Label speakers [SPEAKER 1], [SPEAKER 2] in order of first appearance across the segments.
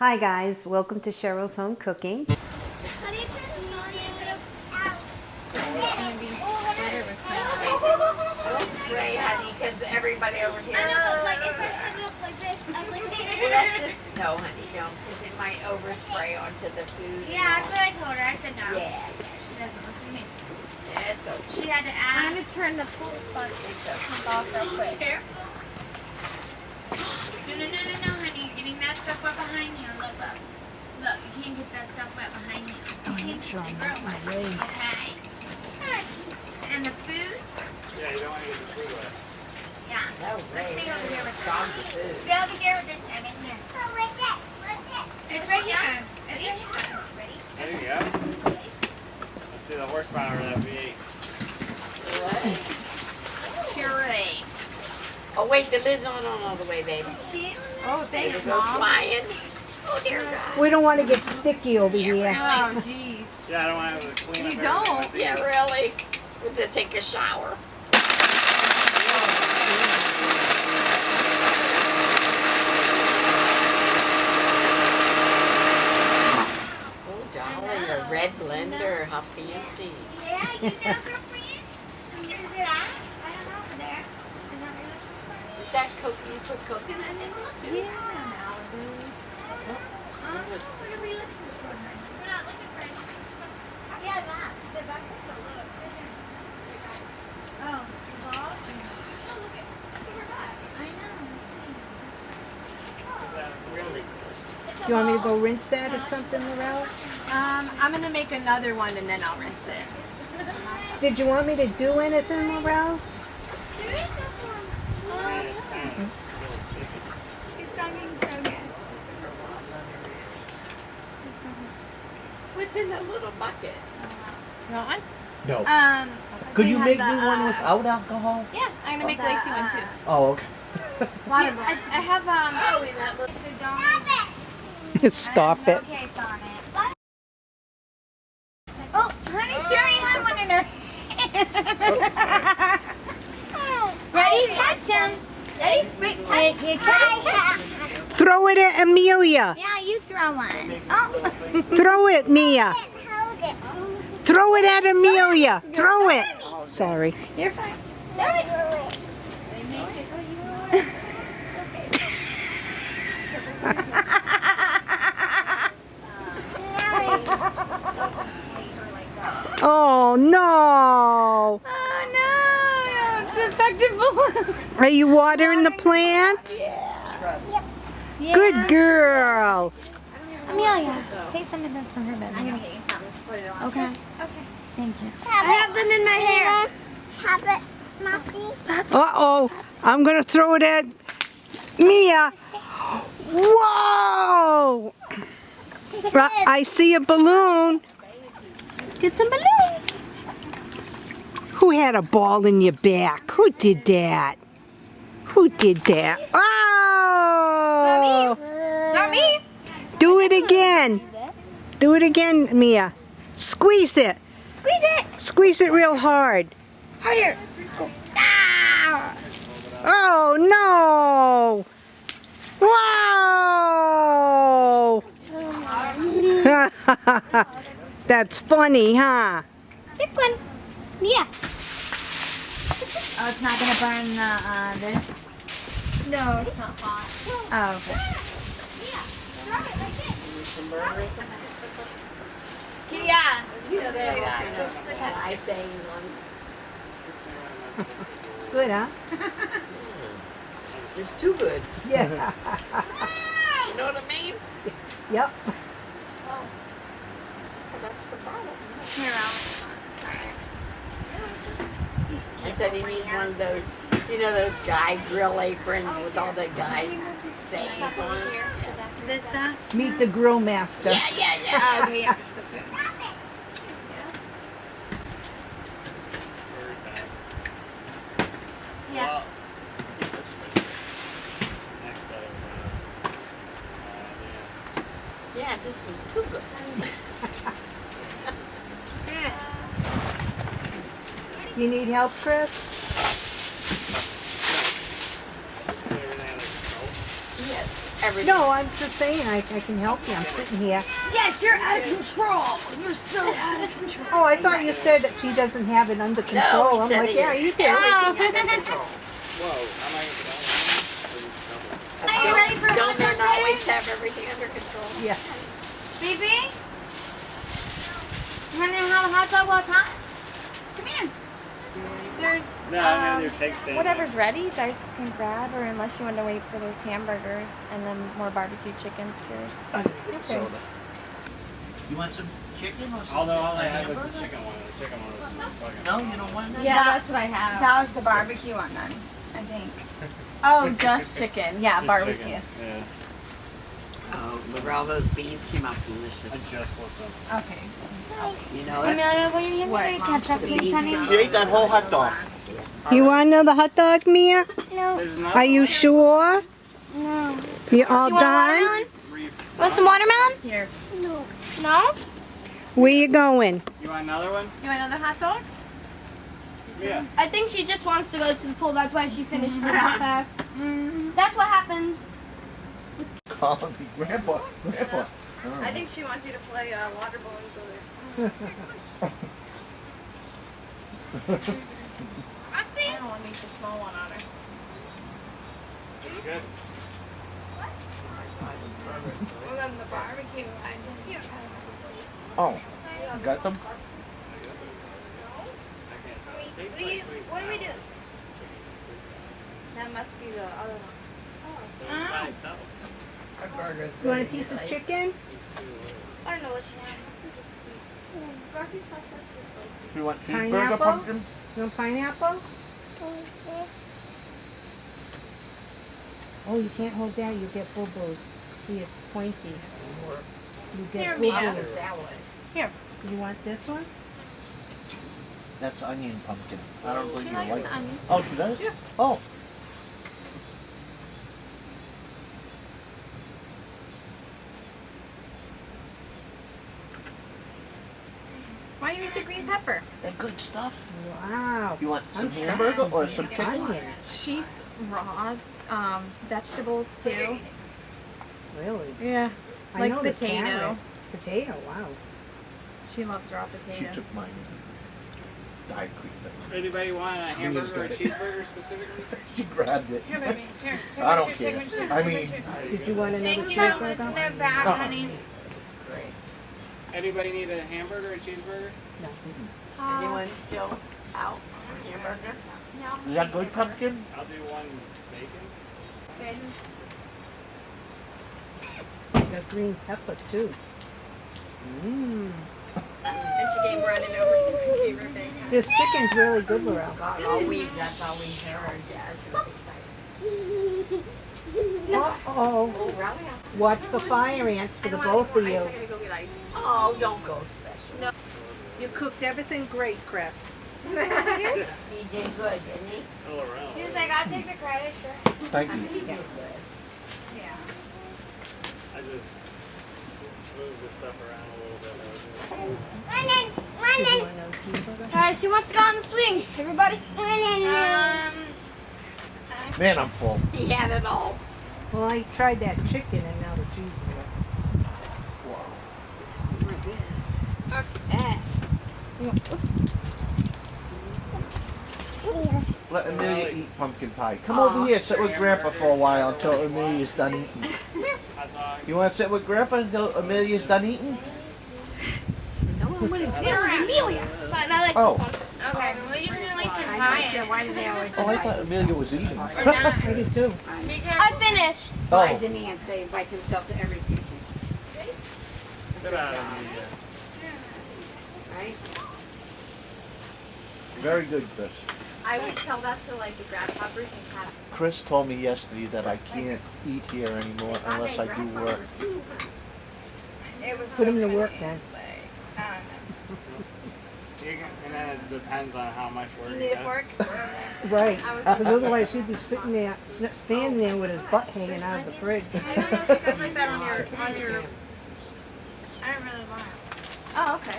[SPEAKER 1] Hi guys, welcome to Cheryl's Home Cooking.
[SPEAKER 2] Honey, because everybody over here. That's just no, honey, don't, because it might overspray onto the food.
[SPEAKER 3] Yeah, that's what I told her. I said no.
[SPEAKER 2] Yeah,
[SPEAKER 3] She doesn't listen to me.
[SPEAKER 2] it's okay.
[SPEAKER 3] She had to
[SPEAKER 4] I'm gonna turn the full button off real quick.
[SPEAKER 3] No, no, no, no, no, honey. You're getting that stuff right behind you. Look, look. Look, you can't get that stuff right behind you. You can't girl right. Okay? And the food?
[SPEAKER 5] Yeah, you don't want to get the food wet.
[SPEAKER 3] Yeah.
[SPEAKER 2] No
[SPEAKER 3] Let's
[SPEAKER 2] way.
[SPEAKER 3] stay over here with
[SPEAKER 2] Dog
[SPEAKER 3] that.
[SPEAKER 2] the food.
[SPEAKER 3] Stay over here with this, Evan. Here. Oh, what's it? What's it? It's right here. It's right here. Ready?
[SPEAKER 5] There you go. Let's see the horsepower of that V8.
[SPEAKER 2] What?
[SPEAKER 4] Puree.
[SPEAKER 2] Oh, wait, the lid's not on all the way, baby.
[SPEAKER 4] See?
[SPEAKER 2] Oh,
[SPEAKER 4] thanks, Mom.
[SPEAKER 2] flying. Oh, dear God.
[SPEAKER 1] We don't want to get sticky over here.
[SPEAKER 4] Oh, jeez.
[SPEAKER 5] Yeah, I don't want to have to clean
[SPEAKER 4] You
[SPEAKER 5] up everything
[SPEAKER 4] don't?
[SPEAKER 5] with
[SPEAKER 2] Yeah,
[SPEAKER 5] these.
[SPEAKER 2] really. We'll just take a shower. Oh, Dolly, a red blender. How fancy.
[SPEAKER 3] Yeah, you know, girlfriend. Where's it at? I don't know. Over there. Is that really?
[SPEAKER 2] Is that coconut? You put coconut in it?
[SPEAKER 4] Yeah, Malibu.
[SPEAKER 3] What are we looking for? We're not looking for anything. Yeah, that. The back of the look. The ball? Look at look at her back. I know.
[SPEAKER 5] Is that really
[SPEAKER 3] It's a
[SPEAKER 1] Do you want me to go rinse that or something, Lorel?
[SPEAKER 4] Um, I'm gonna make another one and then I'll rinse it.
[SPEAKER 1] Did you want me to do anything, Lorel?
[SPEAKER 3] There is no form.
[SPEAKER 5] Yeah, it's kind of really sticky.
[SPEAKER 3] She's talking so good.
[SPEAKER 2] What's in that little bucket?
[SPEAKER 4] Want one?
[SPEAKER 6] No.
[SPEAKER 4] Um,
[SPEAKER 6] Could you make
[SPEAKER 4] the,
[SPEAKER 6] me one
[SPEAKER 4] uh,
[SPEAKER 6] without alcohol?
[SPEAKER 4] Yeah, I'm gonna make Lacey one too.
[SPEAKER 6] Oh, okay.
[SPEAKER 4] Do you- I, I have um.
[SPEAKER 2] Oh, in that little.
[SPEAKER 1] Stop it.
[SPEAKER 3] Okay, Sonic. Oh, honey, she already had one in her hand. Ready? Catch him. Ready? Wait, catch. You catch.
[SPEAKER 1] Throw it at Amelia.
[SPEAKER 3] Yeah, you throw one. Oh.
[SPEAKER 1] Throw it, Mia.
[SPEAKER 3] Hold it.
[SPEAKER 1] Throw it at Amelia. Throw it. Sorry.
[SPEAKER 3] You're fine. Throw it.
[SPEAKER 1] Oh no.
[SPEAKER 4] Oh no! It's infected balloon.
[SPEAKER 1] Are you watering the plants? Good girl.
[SPEAKER 3] Amelia, take some of this from her bed. I'm gonna get you some. Put it on. Okay. Okay. Thank you. I have them in my hair. Have it, Moppy.
[SPEAKER 1] Uh-oh. I'm going to throw it at Mia. Whoa. I I see a balloon.
[SPEAKER 3] Get some balloons.
[SPEAKER 1] Who had a ball in your back? Who did that? Who did that? Oh!
[SPEAKER 3] Not me.
[SPEAKER 1] Do it again. Do it again, Mia. Squeeze it.
[SPEAKER 3] Squeeze it.
[SPEAKER 1] Squeeze it real hard.
[SPEAKER 3] Harder. Go. Ah.
[SPEAKER 1] Oh no! Wow! That's funny, huh?
[SPEAKER 3] Pick one. Yeah.
[SPEAKER 4] Oh, it's not gonna burn the uh, this.
[SPEAKER 3] No, it's not hot.
[SPEAKER 4] Oh, okay.
[SPEAKER 3] Yeah. Throw it like this.
[SPEAKER 2] Some burgers.
[SPEAKER 3] Yeah.
[SPEAKER 2] Yeah, they're all kind of eye sayings on.
[SPEAKER 1] Good, huh?
[SPEAKER 2] It's too good.
[SPEAKER 1] Yeah.
[SPEAKER 2] You know what I mean?
[SPEAKER 1] yep.
[SPEAKER 2] Oh, that's the I said he needs one of those, you know, those guy grill aprons with all the guy sayings on it.
[SPEAKER 4] This stuff?
[SPEAKER 1] Meet the grill master.
[SPEAKER 2] Yeah, yeah, yeah.
[SPEAKER 4] Oh, okay, yeah, it's the food.
[SPEAKER 3] Yeah.
[SPEAKER 5] This for next set of, uh, uh,
[SPEAKER 2] Yeah, this is too good.
[SPEAKER 1] Do you need help, Chris?
[SPEAKER 5] yeah. Everything under control.
[SPEAKER 2] Yes, everything.
[SPEAKER 1] No, I'm just saying, I, I can help you. I'm sitting here.
[SPEAKER 3] Yes, you're out of control. You're so out of control.
[SPEAKER 1] Oh, I thought you said that she doesn't have it under control.
[SPEAKER 2] he
[SPEAKER 1] I'm like, yeah, you oh. do.
[SPEAKER 5] Whoa, am I gonna put that on?
[SPEAKER 3] Are you ready for
[SPEAKER 2] Don't
[SPEAKER 3] hot
[SPEAKER 2] men always have everything under control?
[SPEAKER 1] Yeah.
[SPEAKER 3] Baby? You want to have a hot dog while it's hot? Come.
[SPEAKER 4] There's
[SPEAKER 5] No, I'm
[SPEAKER 4] Um,
[SPEAKER 5] gonna do cake stand.
[SPEAKER 4] whatever's ready, you guys can grab, or unless you want to wait for those hamburgers and then more barbecue chicken skewers.
[SPEAKER 1] Okay.
[SPEAKER 6] You want some chicken or something?
[SPEAKER 5] Although all I
[SPEAKER 6] A
[SPEAKER 5] had was the chicken one. The chicken one was fucking.
[SPEAKER 6] No, you don't want that?
[SPEAKER 4] Yeah, that's what I have.
[SPEAKER 7] That was the barbecue one then, I think.
[SPEAKER 4] Oh, just chicken. Yeah,
[SPEAKER 5] Just
[SPEAKER 4] barbecue.
[SPEAKER 5] chicken. Yeah,
[SPEAKER 2] Oh, Laurel, those beans came out
[SPEAKER 5] I
[SPEAKER 2] delicious.
[SPEAKER 5] just flipped them.
[SPEAKER 7] Okay.
[SPEAKER 2] You know it?
[SPEAKER 4] Amelia, will you hand me ketchup, please, honey?
[SPEAKER 6] She ate that whole hot dog.
[SPEAKER 1] You want another hot dog, Mia?
[SPEAKER 4] No,
[SPEAKER 1] Are you sure?
[SPEAKER 4] no.
[SPEAKER 1] You all
[SPEAKER 4] You want
[SPEAKER 1] done?
[SPEAKER 4] watermelon? Want some watermelon? Here. No. No?
[SPEAKER 1] Where you going?
[SPEAKER 5] You want another one?
[SPEAKER 7] You want another hot dog?
[SPEAKER 5] Yeah.
[SPEAKER 8] I think she just wants to go to the pool. That's why she finished it that fast. That's what happens.
[SPEAKER 6] Call me grandpa, grandpa.
[SPEAKER 7] I think she wants you to play uh, water balloons with her.
[SPEAKER 8] I see.
[SPEAKER 7] I don't want to make the small one on her.
[SPEAKER 5] It's good.
[SPEAKER 7] We're going to the barbecue. I didn't
[SPEAKER 6] Oh, you got some?
[SPEAKER 5] Tastes
[SPEAKER 8] What do you? What do we do?
[SPEAKER 7] That must be the other one.
[SPEAKER 5] But it's by.
[SPEAKER 1] You want a piece of chicken?
[SPEAKER 8] I don't know what she's doing.
[SPEAKER 6] You want cheeseburger
[SPEAKER 1] Pineapple?
[SPEAKER 6] pumpkin?
[SPEAKER 1] You want pineapple? Oh, you can't hold that. You get boo-boos. See, it's pointy. You get
[SPEAKER 7] Here, Mia.
[SPEAKER 1] boo-boos.
[SPEAKER 7] Here.
[SPEAKER 1] You want this one?
[SPEAKER 6] That's onion pumpkin. I don't think you like
[SPEAKER 7] the
[SPEAKER 6] it.
[SPEAKER 7] onion.
[SPEAKER 6] Oh, she does? Yeah. Oh.
[SPEAKER 7] Why do you eat the green pepper?
[SPEAKER 6] The good stuff.
[SPEAKER 1] Wow.
[SPEAKER 6] You want some
[SPEAKER 1] I'm
[SPEAKER 6] hamburger or some chicken?
[SPEAKER 1] Onion.
[SPEAKER 7] She eats raw um, vegetables too.
[SPEAKER 1] Really?
[SPEAKER 7] Yeah.
[SPEAKER 1] I
[SPEAKER 7] Like
[SPEAKER 1] know
[SPEAKER 7] potato.
[SPEAKER 1] carrots. Potato, wow.
[SPEAKER 7] She loves raw potato.
[SPEAKER 6] She took mine. Diet Creek.
[SPEAKER 5] Anybody want a hamburger or a cheeseburger specifically?
[SPEAKER 6] She grabbed it.
[SPEAKER 7] Here, baby. Here. Take
[SPEAKER 6] I don't
[SPEAKER 7] shoe,
[SPEAKER 6] care.
[SPEAKER 7] Take.
[SPEAKER 6] I mean-
[SPEAKER 1] Did you want another
[SPEAKER 8] Thank you.
[SPEAKER 1] cheeseburger?
[SPEAKER 8] It's in the back,
[SPEAKER 6] Uh-uh.
[SPEAKER 8] honey.
[SPEAKER 5] Anybody need a hamburger or cheeseburger? No.
[SPEAKER 2] Uh, Anyone still out for hamburger?
[SPEAKER 6] Is that good pumpkin?
[SPEAKER 5] I'll do one bacon.
[SPEAKER 1] The green pepper too. Mmm.
[SPEAKER 7] And she gave Brennan over to her favorite bacon.
[SPEAKER 1] This chicken's really good, Laurel.
[SPEAKER 2] Oh, God, all we, that's all we heard. Yeah, she was excited.
[SPEAKER 1] Uh-oh.
[SPEAKER 2] Oh.
[SPEAKER 1] Watch the fire ants for the both of you.
[SPEAKER 7] I gotta go get ice.
[SPEAKER 2] Oh, don't go special. No.
[SPEAKER 1] You cooked everything great, Chris.
[SPEAKER 2] He did good, didn't he?
[SPEAKER 5] Oh, around.
[SPEAKER 8] She was like, I'll take the credit, sure.
[SPEAKER 6] Thank you.
[SPEAKER 2] He did good.
[SPEAKER 5] I just moved the stuff around a little bit.
[SPEAKER 8] Lennon,
[SPEAKER 1] Did you
[SPEAKER 8] Lennon.
[SPEAKER 1] want another cheeseburger?
[SPEAKER 8] Alright, she wants to go on the swing. Everybody.
[SPEAKER 7] Um,
[SPEAKER 6] Man, I'm full.
[SPEAKER 2] He had it all.
[SPEAKER 1] Well, I tried that chicken and now the cheeseburger.
[SPEAKER 6] Let Amelia eat pumpkin pie. Come over here, sit with Grandpa for a while until Amelia's done eating. You want to sit with Grandpa until Amelia's done eating?
[SPEAKER 8] Amelia. But I like
[SPEAKER 6] Oh.
[SPEAKER 8] this one.
[SPEAKER 3] Okay, well you can at least try it.
[SPEAKER 2] Why do they always
[SPEAKER 6] Oh, I thought Amelia was eating.
[SPEAKER 1] I did too.
[SPEAKER 8] I finished.
[SPEAKER 6] Oh,
[SPEAKER 2] doesn't he have to invite himself to everything?
[SPEAKER 5] Get out of here.
[SPEAKER 2] Right?
[SPEAKER 6] very good, Chris.
[SPEAKER 7] I always tell that to like the grasshoppers and cats.
[SPEAKER 6] Chris told me yesterday that I can't eat here anymore unless I do work.
[SPEAKER 7] It was
[SPEAKER 1] Put him to work then.
[SPEAKER 5] You can, and then it depends on how much work
[SPEAKER 7] You
[SPEAKER 5] you
[SPEAKER 7] need a
[SPEAKER 5] get.
[SPEAKER 7] fork?
[SPEAKER 1] Right. Because otherwise oh, he'd be sitting there, standing there with his butt oh, hanging out of the fridge.
[SPEAKER 7] I don't know if you guys like that on your on your. I don't really want. it. Oh, okay.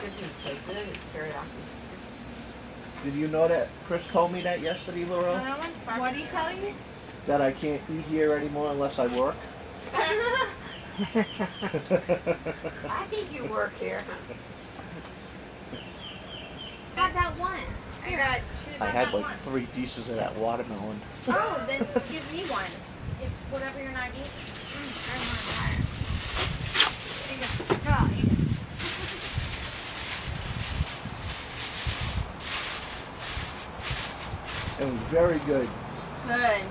[SPEAKER 7] Thank.
[SPEAKER 2] Isn't so good, it's teriyaki.
[SPEAKER 6] Did you know that Chris told me that yesterday, Laurel?
[SPEAKER 7] What are you telling me?
[SPEAKER 6] that I can't eat here anymore unless I work.
[SPEAKER 2] I think you work here.
[SPEAKER 3] I Got that one.
[SPEAKER 7] I got two.
[SPEAKER 6] I had like
[SPEAKER 7] one.
[SPEAKER 6] three pieces of that watermelon.
[SPEAKER 3] Oh, then give me one. If whatever you're not eating. Mm, I want that. There you go. No, eat it.
[SPEAKER 6] It was very good.
[SPEAKER 3] Good.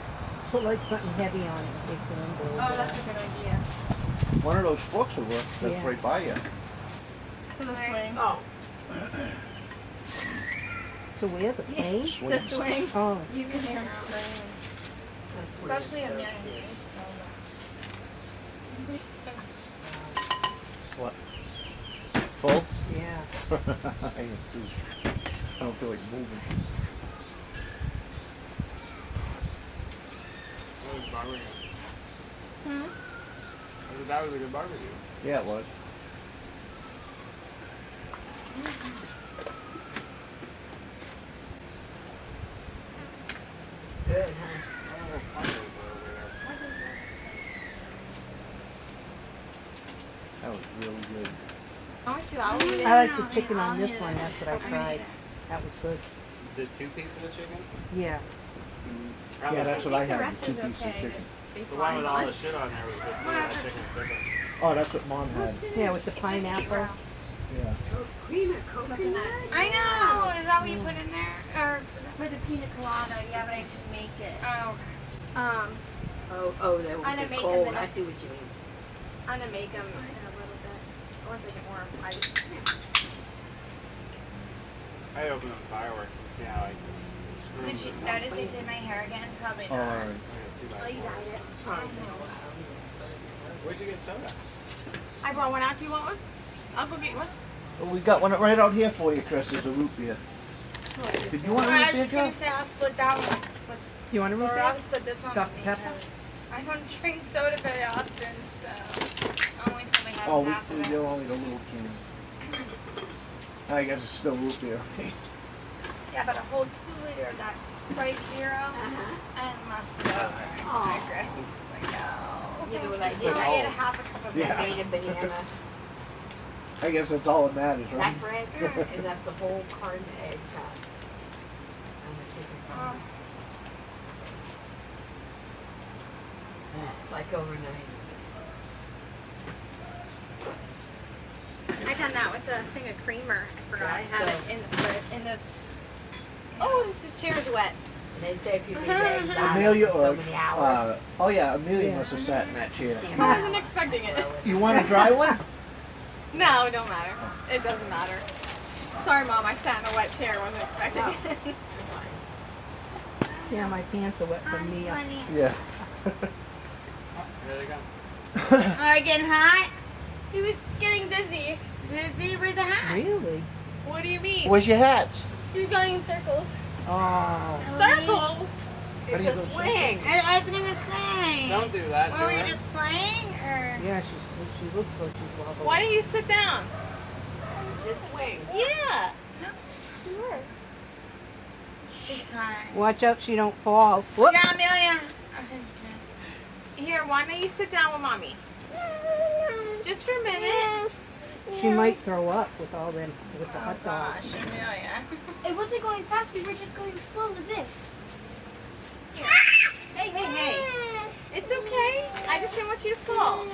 [SPEAKER 1] Put like something heavy on it in case the wind blows.
[SPEAKER 3] Oh, that's a good idea.
[SPEAKER 6] One of those forks will work. That's
[SPEAKER 1] Yeah.
[SPEAKER 6] right by you.
[SPEAKER 7] To the swing.
[SPEAKER 2] Oh,
[SPEAKER 1] to where the plane?
[SPEAKER 6] Swing.
[SPEAKER 7] The swing.
[SPEAKER 1] Oh,
[SPEAKER 3] You can hear him screaming.
[SPEAKER 2] that's weird.
[SPEAKER 7] Especially in mayonnaise.
[SPEAKER 6] What? Full?
[SPEAKER 1] yeah.
[SPEAKER 6] I am too. I don't feel like moving.
[SPEAKER 5] That was barbecue.
[SPEAKER 7] Hmm?
[SPEAKER 5] I said That was a good barbecue.
[SPEAKER 6] Yeah, it was.
[SPEAKER 2] Good, huh?
[SPEAKER 5] Fire was over there.
[SPEAKER 6] That was really good.
[SPEAKER 7] I want to. I'll eat it.
[SPEAKER 1] I like the chicken on this one. That's what I tried. That was good.
[SPEAKER 5] The two pieces of the chicken?
[SPEAKER 1] Yeah.
[SPEAKER 6] Yeah, that's what I
[SPEAKER 7] the
[SPEAKER 6] had. The two
[SPEAKER 7] is
[SPEAKER 6] pieces of
[SPEAKER 7] okay.
[SPEAKER 6] chicken.
[SPEAKER 5] The one with all the shit on there was good. too. That chicken different.
[SPEAKER 6] Oh, that's what mom had.
[SPEAKER 1] Yeah, with the pineapple.
[SPEAKER 6] Yeah.
[SPEAKER 2] Cream coconut.
[SPEAKER 7] I know. Is that what you put in there? Or
[SPEAKER 3] For the pina colada, yeah, but I didn't make it.
[SPEAKER 7] oh, um,
[SPEAKER 2] Oh, oh, they will
[SPEAKER 7] I'm gonna
[SPEAKER 2] get
[SPEAKER 7] make
[SPEAKER 2] cold.
[SPEAKER 7] them in
[SPEAKER 2] I
[SPEAKER 7] a-
[SPEAKER 2] see what you mean.
[SPEAKER 7] I'm gonna make them in a little bit once I get more ice.
[SPEAKER 5] I open up fireworks and see how I can screw
[SPEAKER 7] Did you notice I did my hair again? Probably not.
[SPEAKER 6] right.
[SPEAKER 5] I got two by
[SPEAKER 7] Oh, you
[SPEAKER 5] four.
[SPEAKER 7] dyed it.
[SPEAKER 5] Where'd you get soda?
[SPEAKER 7] I brought one out. Do you want one? I'll go get one.
[SPEAKER 6] Well, we got one right out here for you, Chris. It's a root beer. Did you want a
[SPEAKER 7] Alright, I
[SPEAKER 6] root
[SPEAKER 7] was
[SPEAKER 6] beer,
[SPEAKER 7] just
[SPEAKER 6] Joe?
[SPEAKER 7] gonna say I'll split that one with
[SPEAKER 1] You want a root
[SPEAKER 7] Laura.
[SPEAKER 1] beer?
[SPEAKER 7] I'll split this one
[SPEAKER 1] Dr.
[SPEAKER 7] with me
[SPEAKER 1] Pepper?
[SPEAKER 7] because I don't drink soda very often, so I only probably have
[SPEAKER 6] Oh,
[SPEAKER 7] half
[SPEAKER 6] we,
[SPEAKER 7] of it.
[SPEAKER 6] you're only the little can. I guess it's still root beer.
[SPEAKER 7] Yeah, but a whole two liter of that Sprite Zero
[SPEAKER 2] Uh-huh.
[SPEAKER 7] and left it over.
[SPEAKER 2] Aw.
[SPEAKER 7] I regret. Like, no.
[SPEAKER 2] You know what I did?
[SPEAKER 7] I ate a half a cup of
[SPEAKER 6] Yeah.
[SPEAKER 2] I banana.
[SPEAKER 6] I guess that's all that matters, right?
[SPEAKER 2] That bread, and that's the whole carton of eggs out. I'm gonna take it
[SPEAKER 7] Um,
[SPEAKER 2] home. Like overnight.
[SPEAKER 7] I've done that with a thing of creamer. I forgot I had
[SPEAKER 2] so-
[SPEAKER 7] it in the in the. Oh, this is chair's wet.
[SPEAKER 2] And they say if you leave eggs out
[SPEAKER 6] Amelia
[SPEAKER 2] for
[SPEAKER 6] or,
[SPEAKER 2] so many hours.
[SPEAKER 6] uh, oh yeah, Amelia
[SPEAKER 1] Yeah.
[SPEAKER 6] must have sat in that chair.
[SPEAKER 7] I wasn't expecting it.
[SPEAKER 6] You want a dry one?
[SPEAKER 7] No, it don't matter. It doesn't matter. Sorry, mom. I sat in a wet chair. Wasn't expecting
[SPEAKER 2] Oh.
[SPEAKER 7] it.
[SPEAKER 1] Yeah, my pants are wet from me.
[SPEAKER 6] Yeah.
[SPEAKER 5] There they go.
[SPEAKER 3] Are you getting hot?
[SPEAKER 7] he was getting dizzy.
[SPEAKER 3] Dizzy? Where's the hat?
[SPEAKER 1] Really?
[SPEAKER 7] What do you mean?
[SPEAKER 6] Where's your hats?
[SPEAKER 7] She was going in circles.
[SPEAKER 1] Oh.
[SPEAKER 7] Circles.
[SPEAKER 6] How
[SPEAKER 2] It's a swing.
[SPEAKER 3] I, I was gonna say.
[SPEAKER 5] Don't do that.
[SPEAKER 3] Were
[SPEAKER 5] to
[SPEAKER 3] we
[SPEAKER 5] her.
[SPEAKER 3] just playing or?
[SPEAKER 1] Yeah, she's, she looks like she's wobbling.
[SPEAKER 7] Why don't you sit down?
[SPEAKER 2] Just swing.
[SPEAKER 7] Yeah.
[SPEAKER 3] It's hard.
[SPEAKER 1] Watch out she don't fall. Whoop.
[SPEAKER 3] Yeah, Amelia.
[SPEAKER 7] Here, why don't you sit down with mommy? Just for a minute.
[SPEAKER 1] She might throw up with all them, with the
[SPEAKER 7] Oh
[SPEAKER 1] hot dog.
[SPEAKER 7] gosh, Amelia.
[SPEAKER 8] It wasn't going fast. We were just going slow with this.
[SPEAKER 7] Hey, hey, hey. It's okay. I just didn't want you to fall.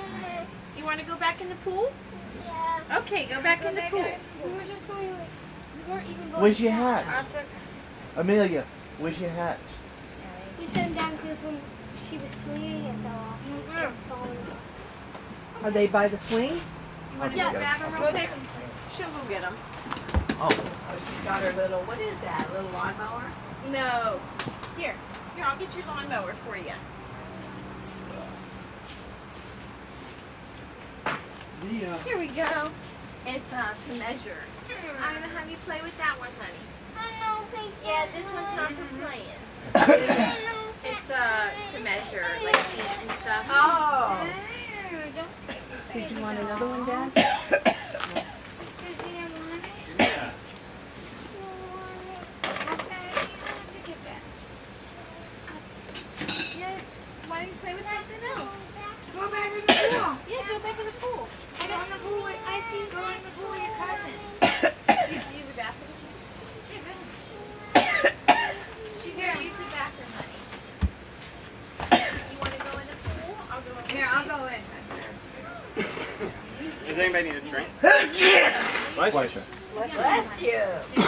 [SPEAKER 7] You want to go back in the pool?
[SPEAKER 8] Yeah.
[SPEAKER 7] Okay, go back in the pool.
[SPEAKER 8] We were just going like we weren't even going.
[SPEAKER 6] Where's your
[SPEAKER 8] fast.
[SPEAKER 6] hats?
[SPEAKER 7] That's okay.
[SPEAKER 6] Amelia, where's your hats?
[SPEAKER 8] We set him down because when she was swinging, it fell off. It's falling off.
[SPEAKER 1] Are they by the swings?
[SPEAKER 6] Okay,
[SPEAKER 8] Yeah,
[SPEAKER 6] got it.
[SPEAKER 7] Grab them real quick. She'll go get them.
[SPEAKER 6] Oh,
[SPEAKER 2] Oh, she's got her little, what is that, little lawnmower?
[SPEAKER 7] No. Here. Here, I'll get your lawnmower for you.
[SPEAKER 6] yeah.
[SPEAKER 7] Here we go. It's uh, to measure. I'm gonna have you play with that one, honey.
[SPEAKER 8] Oh, no, thank you.
[SPEAKER 7] Yeah, this one's not for playing. It's uh to measure like feet and stuff.
[SPEAKER 2] Oh.
[SPEAKER 1] Did you want another one, Dad?
[SPEAKER 5] Yeah. Does anybody need a drink?
[SPEAKER 6] Pleasure.
[SPEAKER 2] Bless you.
[SPEAKER 7] I'm done.